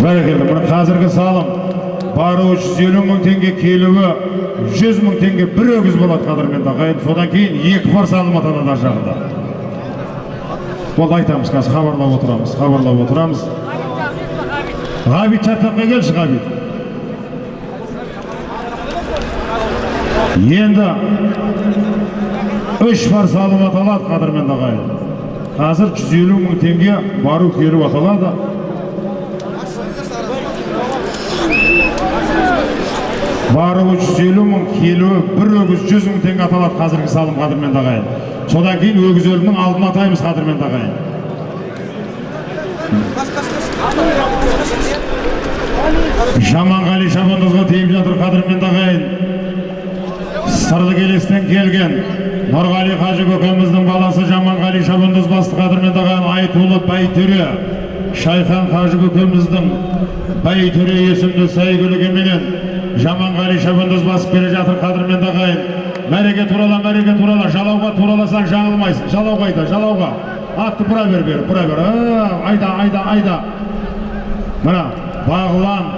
бәрекелді мына қазіргі салым. Баруы жүз елу мың теңге келуі жүз мың теңге бір өгіз болады қадірменді ағайын содан кейін екі пар салым атады ар жағында. Болды айтамыз қазір хабарлап отырамыз хабарлап отырамыз. Ғабит шаттаққа келші ғабит. Енді үш пар салым аталады қадірменді ағайын қазір жүз елу мың теңге бару келу аталады баруы жүз елу мың келуі бір өгіз жүз мың теңге аталады қазіргі салым қадірменді ағайын содан кейін өгіз өлімнің алдын атаймыз қадірменді ағайын жаманғали шабандозға тиіп жатыр қадірменді ағайын сырлы келестен келген нұрғали қажы көкеміздің баласы жаманғали шабандоз басты қадірменді ағайын айтулы байтөре. Шайхан қажы көкеміздің байтөре есімді сәйгүлігіменен жаманғали шабандоз басып келе жатыр қадірменді ағайын мәреге турала мәреге турала жалауға тураласаң жаңылмайсың. Жалауға айда жалауға. Атты бұра бер бері бұра бер. Айда айда айда. Мына бағлан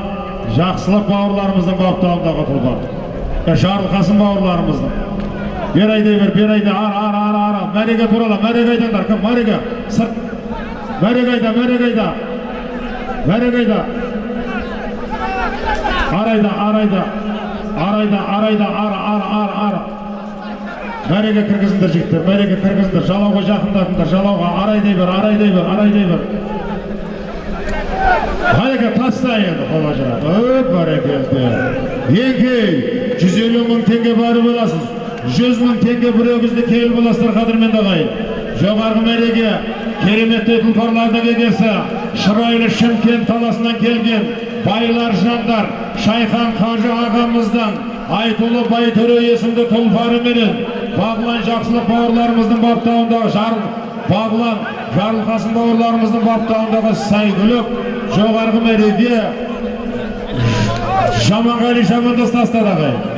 жақсылық бауырларымыздың баптауындағы тұлпар жарылқасын бауырларымыздың бер айдай бер бер айда ара ара ара ара мәреге турала мәреге айдаңдар кім мәреге сырт мәреге айда мәреге айда мәреге айда арайда арайда арайда арайда ара ара ара ара мәреге кіргізіңдер жігіттер мәреге кіргізіңдер жалауға жақындатыңдар жалауға арайдай бер арайдай бер арайдай бер Hayırlı taslayın olacak. Öp bereketli. Yenge, 150 мың теңге барып боласыз. 100 мың теңге бір өгізді келіп боласыздар қадірмен ағайын. Жоғарғы мәреге кереметті тұлпарлардың егесі, шырайлы Шымкент таласынан келген байлар жандар Шайхан Қажы ағамыздан Айтулы Байтөре есімді тұлпары менен Бағлан жақсылық бауырларымыздың баптауындағы жар Бағлан Жарылқасын бауырларымыздың баптауындағы Сайгүлік жоғарғы мәреге Жаманғали Жамандос тастады ағайын